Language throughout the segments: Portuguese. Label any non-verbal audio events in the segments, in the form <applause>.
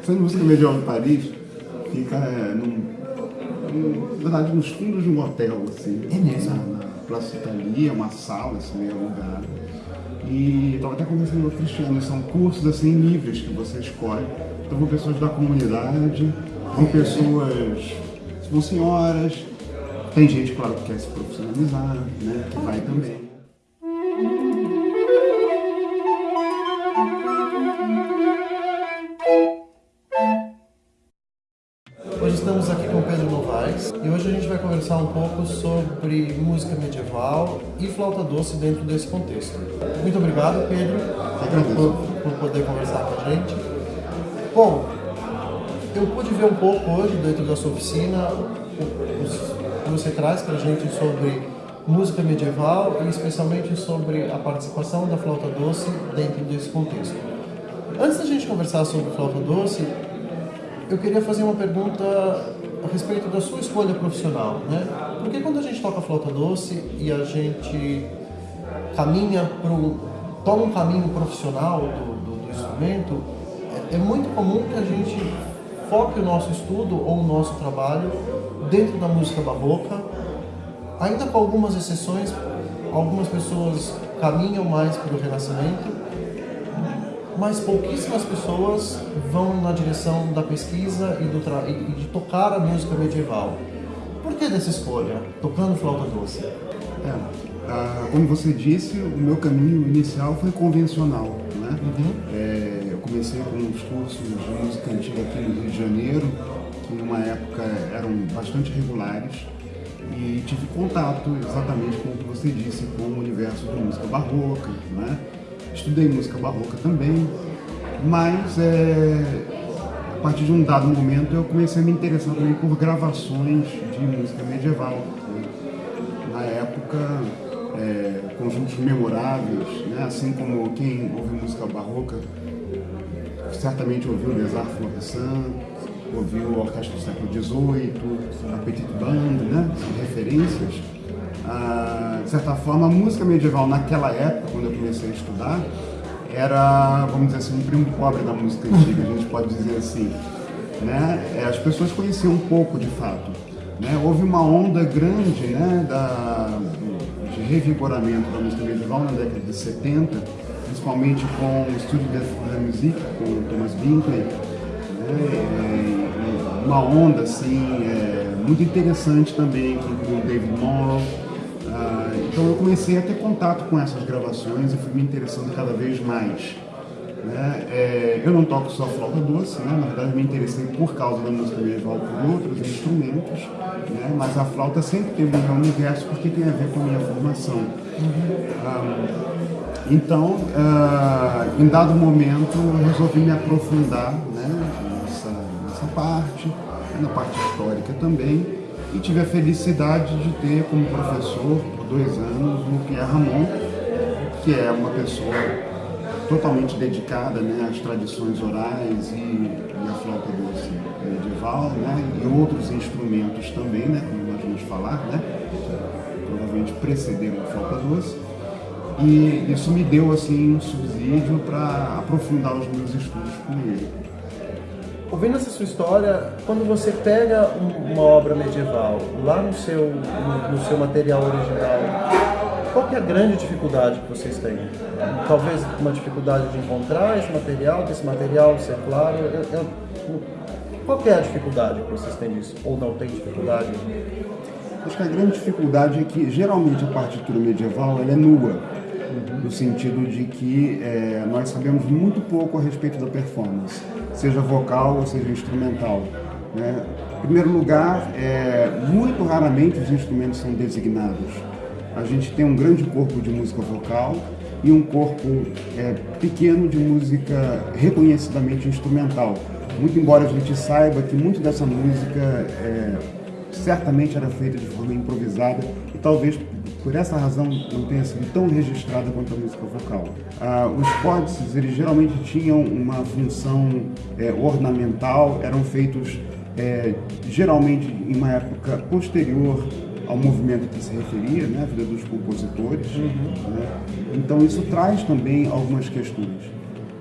Essa música medieval de Paris fica é, num, num, na verdade nos fundos de um hotel, assim. É mesmo? Na, na Praça Italia, uma sala, assim, meio alugada. E estava até conversando com o Cristiano, são cursos assim livres que você escolhe. Então vão pessoas da comunidade, vão pessoas, vão senhoras, tem gente, claro, que quer se profissionalizar, né, que vai também. Hoje estamos aqui com Pedro Novaes e hoje a gente vai conversar um pouco sobre música medieval e flauta doce dentro desse contexto. Muito obrigado, Pedro, por, por poder conversar com a gente. Bom, eu pude ver um pouco hoje dentro da sua oficina o que você traz para a gente sobre música medieval e especialmente sobre a participação da flauta doce dentro desse contexto. Antes da gente conversar sobre flauta doce, eu queria fazer uma pergunta a respeito da sua escolha profissional, né? Porque quando a gente toca flauta doce e a gente caminha para toma um caminho profissional do, do, do instrumento, é, é, muito comum que a gente foque o nosso estudo ou o nosso trabalho dentro da música barroca, ainda com algumas exceções, algumas pessoas caminham mais para o renascimento, mas pouquíssimas pessoas vão na direção da pesquisa e, do e de tocar a música medieval. Por que dessa escolha, tocando flauta doce? É, ah, como você disse, o meu caminho inicial foi convencional. Né? Uhum. É, eu comecei com os cursos de música antiga aqui no Rio de Janeiro, que numa época eram bastante regulares, e tive contato exatamente com o que você disse, com o universo da música barroca, né? Estudei música barroca também, mas é, a partir de um dado momento eu comecei a me interessar também por gravações de música medieval. Na época, é, conjuntos memoráveis, né? assim como quem ouve música barroca certamente ouviu Desart Florissant, ouviu a Orquestra do século XVIII, a Petite Bande, né? São referências ah, de certa forma, a música medieval naquela época, quando eu comecei a estudar, era, vamos dizer assim, um primo pobre da música antiga, a gente pode dizer assim. Né? É, as pessoas conheciam um pouco, de fato. Né? Houve uma onda grande né, da, de revigoramento da música medieval na década de 70, principalmente com o Estúdio da Musique, com o Thomas Binkley, né? uma onda assim, é, muito interessante também, com o David Morrow, então eu comecei a ter contato com essas gravações e fui me interessando cada vez mais. Né? É, eu não toco só flauta doce, né? na verdade me interessei por causa da música medieval por outros instrumentos, né? mas a flauta sempre teve um universo porque tem a ver com a minha formação. Uhum. Ah, então, ah, em dado momento, eu resolvi me aprofundar né? nessa, nessa parte, na parte histórica também, e tive a felicidade de ter como professor por dois anos o Pierre Ramon, que é uma pessoa totalmente dedicada né, às tradições orais e, e à flauta doce medieval, né, e outros instrumentos também, né, como nós vamos falar, né, provavelmente precederam a flauta doce. E isso me deu assim um subsídio para aprofundar os meus estudos com ele ouvindo essa sua história, quando você pega uma obra medieval lá no seu, no, no seu material original, qual é a grande dificuldade que vocês têm? Talvez uma dificuldade de encontrar esse material, desse material ser claro. Eu, eu, qual é a dificuldade que vocês têm disso? Ou não tem dificuldade? Acho que a grande dificuldade é que geralmente a partitura medieval ela é nua, no sentido de que é, nós sabemos muito pouco a respeito da performance seja vocal ou seja instrumental. Né? Em primeiro lugar, é, muito raramente os instrumentos são designados. A gente tem um grande corpo de música vocal e um corpo é, pequeno de música reconhecidamente instrumental. Muito embora a gente saiba que muito dessa música é, certamente era feita de forma improvisada e talvez por essa razão não tenha sido tão registrada quanto a música vocal. Ah, os códices, eles geralmente tinham uma função é, ornamental, eram feitos é, geralmente em uma época posterior ao movimento que se referia, né, a vida dos compositores. Uhum. Né? Então isso traz também algumas questões.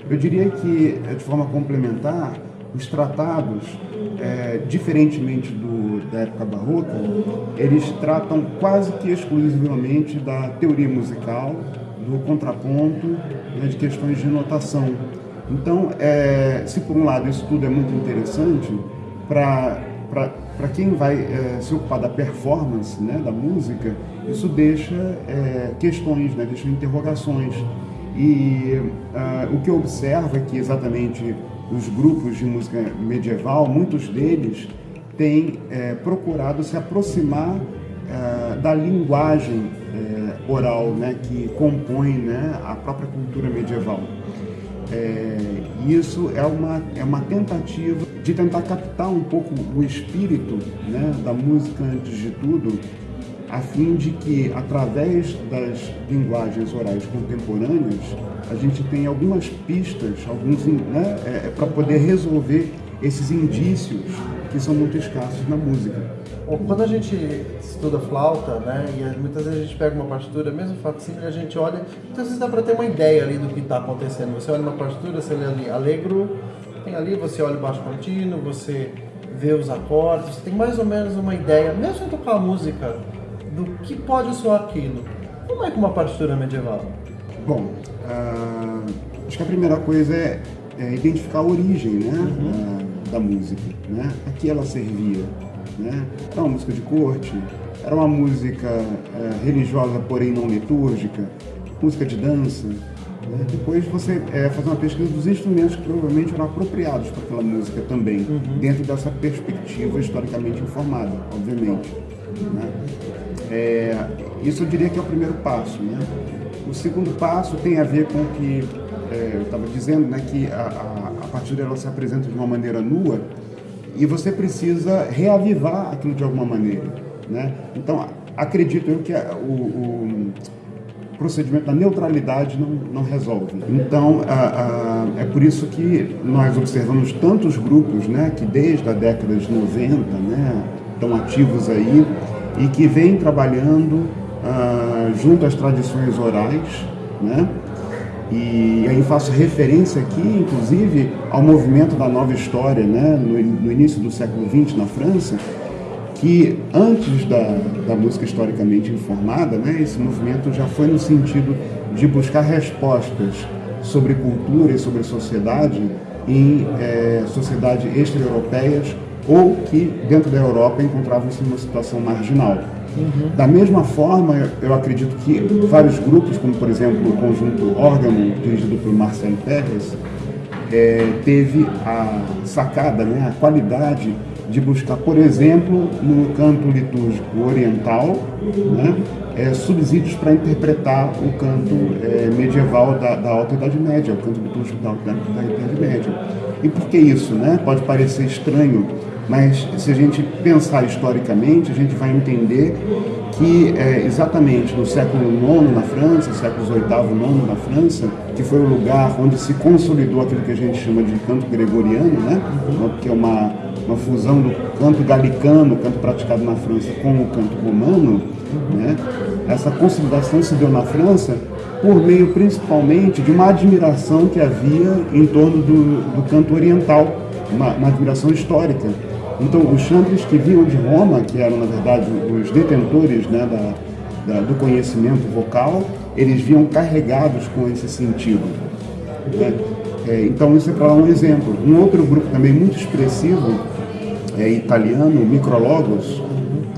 Eu diria que, de forma complementar, os tratados, é, diferentemente do, da época barroca, eles tratam quase que exclusivamente da teoria musical, do contraponto, né, de questões de notação. Então, é, se por um lado isso tudo é muito interessante, para quem vai é, se ocupar da performance né, da música, isso deixa é, questões, né, deixa interrogações. E uh, o que eu observo é que exatamente os grupos de música medieval, muitos deles têm é, procurado se aproximar é, da linguagem é, oral né, que compõe né, a própria cultura medieval. É, isso é uma, é uma tentativa de tentar captar um pouco o espírito né, da música antes de tudo, a fim de que, através das linguagens orais contemporâneas, a gente tenha algumas pistas, alguns né, é, é para poder resolver esses indícios que são muito escassos na música. Quando a gente estuda flauta, né, e muitas vezes a gente pega uma partitura, mesmo facsímile, a gente olha, muitas vezes dá para ter uma ideia ali do que está acontecendo. Você olha uma partitura, você lê ali alegro, tem ali, você olha o baixo contínuo, você vê os acordes, você tem mais ou menos uma ideia, mesmo tocar música, do que pode soar aquilo. Como é que uma partitura medieval? Bom, uh, acho que a primeira coisa é, é identificar a origem né, uhum. da, da, música. Né? A que ela servia. Né? Era uma música de corte, era uma música uh, religiosa, porém não litúrgica, música de dança. Né? Depois você é, fazer uma pesquisa dos instrumentos que provavelmente eram apropriados para aquela música também, uhum. dentro dessa perspectiva historicamente informada, obviamente. Né? É, isso eu diria que é o primeiro passo. Né? O segundo passo tem a ver com o que é, eu estava dizendo, né, que a, a, a se apresenta de uma maneira nua e você precisa reavivar aquilo de alguma maneira. Né? Então, acredito eu que a, o, o, procedimento da neutralidade não, não resolve. Então, é por isso que nós observamos tantos grupos né, que desde a década de 90 né, estão ativos aí e que vêm trabalhando uh, junto às tradições orais, né? E aí faço referência aqui, inclusive, ao movimento da nova história, né? no, no início do século XX na França, que antes da, da música historicamente informada, né, esse movimento já foi no sentido de buscar respostas sobre cultura e sobre sociedade em é, sociedades extra-europeias ou que dentro da Europa encontravam-se numa situação marginal. Uhum. Da mesma forma, eu acredito que vários grupos, como por exemplo o conjunto Órgão, dirigido por Marcelo Pérez, é, teve a sacada, né, a qualidade de buscar, por exemplo, no canto litúrgico oriental, né, é, subsídios para interpretar o canto é, medieval da, da, Alta Idade Média, o canto litúrgico da Alta Idade Média. E por que isso? Né? Pode parecer estranho mas se a gente pensar historicamente, a gente vai entender que é, exatamente no século IX na França, séculos VIII e IX na França, que foi o lugar onde se consolidou aquilo que a gente chama de canto gregoriano, né? que é uma, uma fusão do canto galicano, canto praticado na França, com o canto romano. Né? Essa consolidação se deu na França por meio principalmente de uma admiração que havia em torno do, do canto oriental, uma, uma admiração histórica. Então, os chantres que vinham de Roma, que eram, na verdade, os detentores né, da, da, do conhecimento vocal, eles vinham carregados com esse sentido. Né? É, então, isso é para um exemplo. Um outro grupo também muito expressivo, é italiano, Micrologos,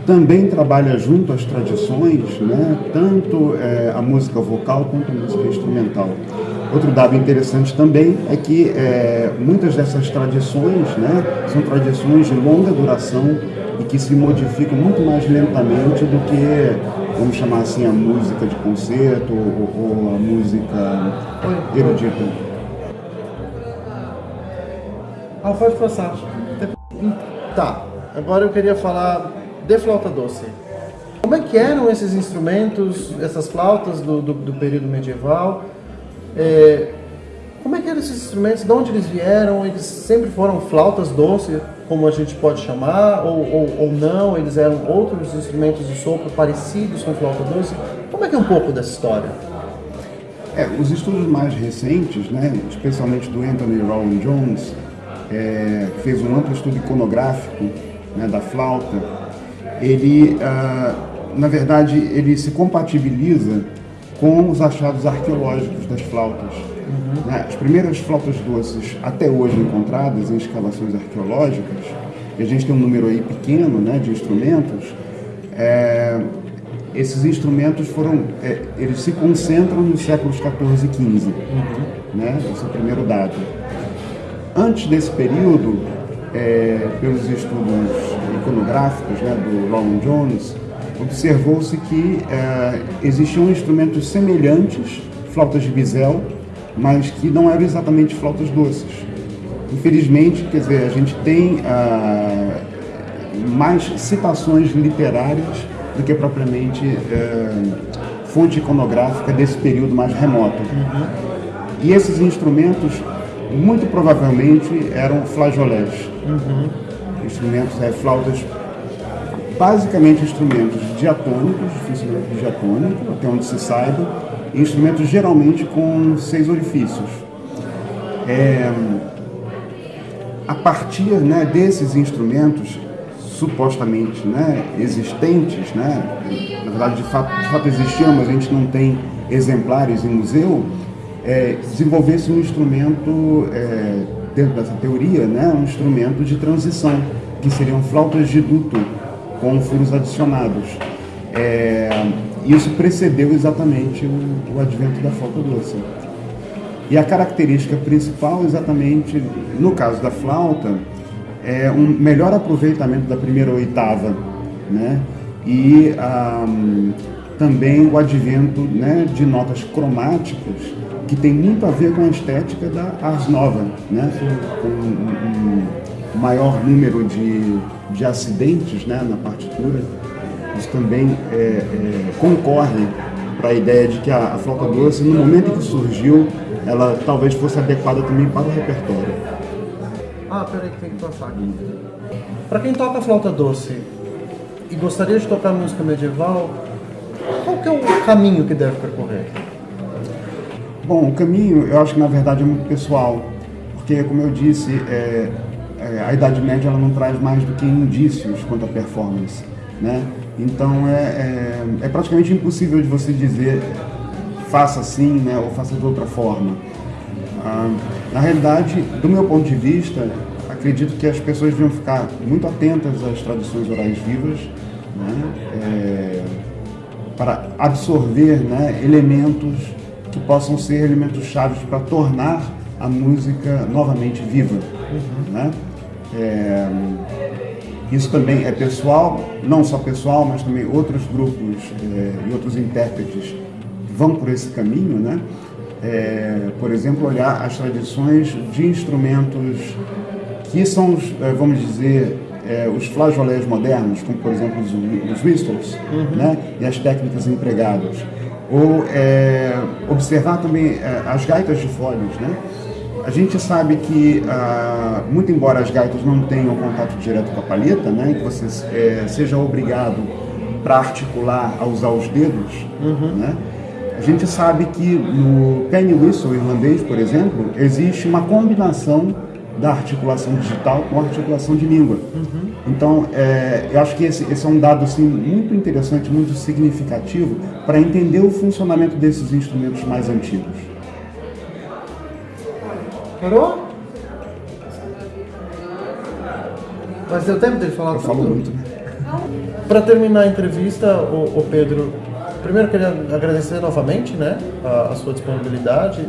também trabalha junto às tradições, né, tanto é, a música vocal quanto a música instrumental. Outro dado interessante também é que é, muitas dessas tradições né, são tradições de longa duração e que se modificam muito mais lentamente do que, vamos chamar assim, a música de concerto ou, ou a música erudita. Ah, pode passar. Tá, agora eu queria falar de flauta doce. Como é que eram esses instrumentos, essas flautas do, do, do período medieval? É, como é que eram esses instrumentos? De onde eles vieram? Eles sempre foram flautas doces, como a gente pode chamar, ou, ou, ou não? Eles eram outros instrumentos de sopro parecidos com flauta doce? Como é que é um pouco dessa história? É, os estudos mais recentes, né, especialmente do Anthony Rowan Jones, é, fez um amplo estudo iconográfico né, da flauta, ele, ah, na verdade, ele se compatibiliza com os achados arqueológicos das flautas. Uhum. Né? As primeiras flautas doces até hoje encontradas em escavações arqueológicas, e a gente tem um número aí pequeno né, de instrumentos, é, esses instrumentos foram, é, eles se concentram nos séculos 14 e 15, uhum. né? Esse é o primeiro dado. Antes desse período, é, pelos estudos iconográficos né, do Roland Jones, observou-se que é, existiam instrumentos semelhantes, flautas de bisel, mas que não eram exatamente flautas doces. Infelizmente, quer dizer, a gente tem ah, mais citações literárias do que propriamente é, fonte iconográfica desse período mais remoto. Uhum. E esses instrumentos, muito provavelmente, eram flageolés. Uhum. Instrumentos, é, flautas, basicamente instrumentos diatônicos, dificilmente diatônico, até onde se saiba, instrumentos geralmente com seis orifícios. É, a partir né, desses instrumentos, supostamente né, existentes, né, na verdade de fato, de fato existiam, mas a gente não tem exemplares em museu, é, desenvolvesse um instrumento, é, dentro dessa teoria, né, um instrumento de transição, que seriam flautas de duto com furos adicionados. É, isso precedeu exatamente o, o advento da flauta doce. E a característica principal, exatamente no caso da flauta, é, um melhor aproveitamento da primeira oitava, né? E um, também o advento né, de notas cromáticas que tem muito a ver com a estética da Ars Nova, né? Um, um maior número de, de acidentes né, na partitura. Isso também é, é, concorre para a ideia de que a, a flauta doce, no momento em que surgiu, ela talvez fosse adequada também para o repertório. Ah, peraí que tem que passar aqui. Para quem toca flauta doce e gostaria de tocar música medieval, qual que é o caminho que deve percorrer? Bom, o caminho eu acho que na verdade é muito pessoal, porque como eu disse, é, é, a Idade Média ela não traz mais do que indícios quanto à performance, né? Então é, é, é praticamente impossível de você dizer faça assim, né, ou faça de outra forma. Ah, na realidade, do meu ponto de vista, acredito que as pessoas deviam ficar muito atentas às tradições orais vivas, né, é, para absorver né, elementos que possam ser elementos chaves para tornar a música novamente viva. Uhum. Né? É, isso também é pessoal, não só pessoal, mas também outros grupos é, e outros intérpretes vão por esse caminho, né? é, por exemplo, olhar as tradições de instrumentos que são, é, vamos dizer, é, os flageolés modernos, como por exemplo os, os whistles, uhum. né, e as técnicas empregadas. Ou é, observar também é, as gaitas de folhas, né? A gente sabe que, ah, muito embora as gaitas não tenham contato direto com a palheta, né, que você é, seja obrigado para articular a usar os dedos, uhum. né, a gente sabe que no penny whistle irlandês, por exemplo, existe uma combinação da articulação digital com a articulação de língua. Uhum. Então, é, eu acho que esse, esse, é um dado assim, muito interessante, muito significativo para entender o funcionamento desses instrumentos mais antigos. Parou? Mas deu tempo dele falar eu tudo? falo muito? Para terminar a entrevista, o, o Pedro, primeiro queria agradecer novamente né, a, a, sua disponibilidade.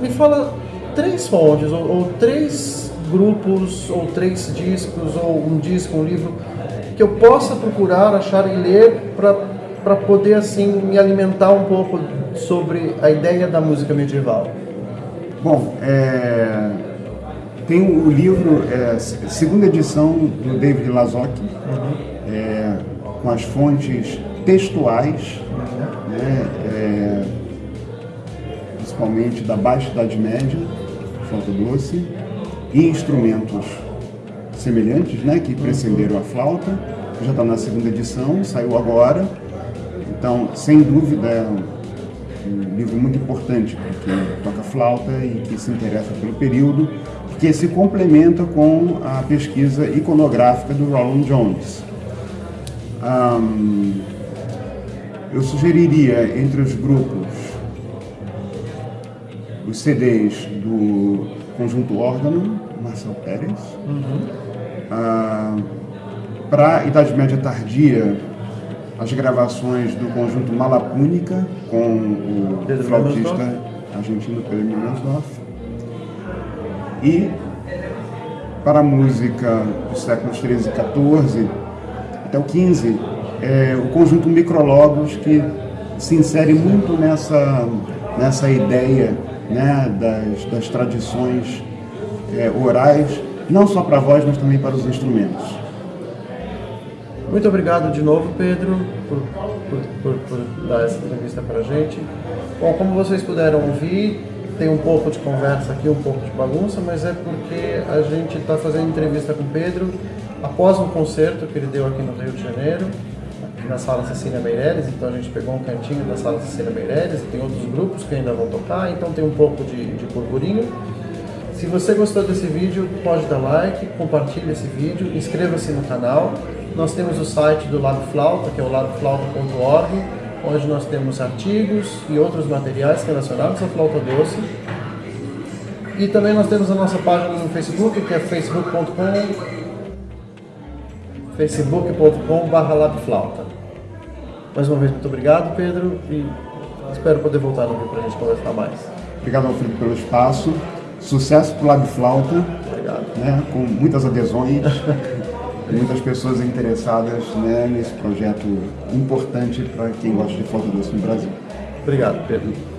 Me fala três fontes, ou, ou, três grupos, ou três discos, ou um disco, um livro, que eu possa procurar, achar e ler para poder assim me alimentar um pouco sobre a ideia da música medieval. Bom, é, tem o livro, é, segunda edição do David Lazocki, uhum. é, com as fontes textuais, né, é, principalmente da Baixa Idade Média, flauta doce, e instrumentos semelhantes, né, que precederam a flauta, já está na segunda edição, saiu agora. Então, sem dúvida, um livro muito importante para quem toca flauta e que se interessa pelo período, porque se complementa com a pesquisa iconográfica do Roland Jones. Um, eu sugeriria entre os grupos os CDs do Conjunto Órgano, Marcel Pérez. Uhum. Ah, Para Idade Média Tardia, as gravações do conjunto Malapúnica com o Pedro flautista argentino Pedro Milansdorf. E para a música dos séculos 13 e 14 até o 15, é, o conjunto Micrologos que se insere muito nessa, nessa ideia né, das, das tradições é, orais, não só para a voz, mas também para os instrumentos. Muito obrigado de novo, Pedro, por, por, por, por dar essa entrevista para a gente. Bom, como vocês puderam ouvir, tem um pouco de conversa aqui, um pouco de bagunça, mas é porque a gente está fazendo entrevista com o Pedro após um concerto que ele deu aqui no Rio de Janeiro, na sala Cecília Meireles, então a gente pegou um cantinho da sala Cecília Meireles, tem outros grupos que ainda vão tocar, então tem um pouco de, de burburinho. Se você gostou desse vídeo, pode dar like, compartilhe esse vídeo, inscreva-se no canal. Nós temos o site do Lado Flauta, que é o ladoflauta.org, onde nós temos artigos e outros materiais relacionados à flauta doce. E também nós temos a nossa página no Facebook, que é facebook.com facebook.com.br. Mais uma vez, muito obrigado, Pedro, e espero poder voltar no Rio para a gente conversar mais. Obrigado, Alfredo, pelo espaço. Sucesso para o Lab Flauta. Obrigado. Né, com muitas adesões, <laughs> muitas pessoas interessadas né, nesse projeto importante para quem gosta de flauta doce no Brasil. Obrigado, Pedro.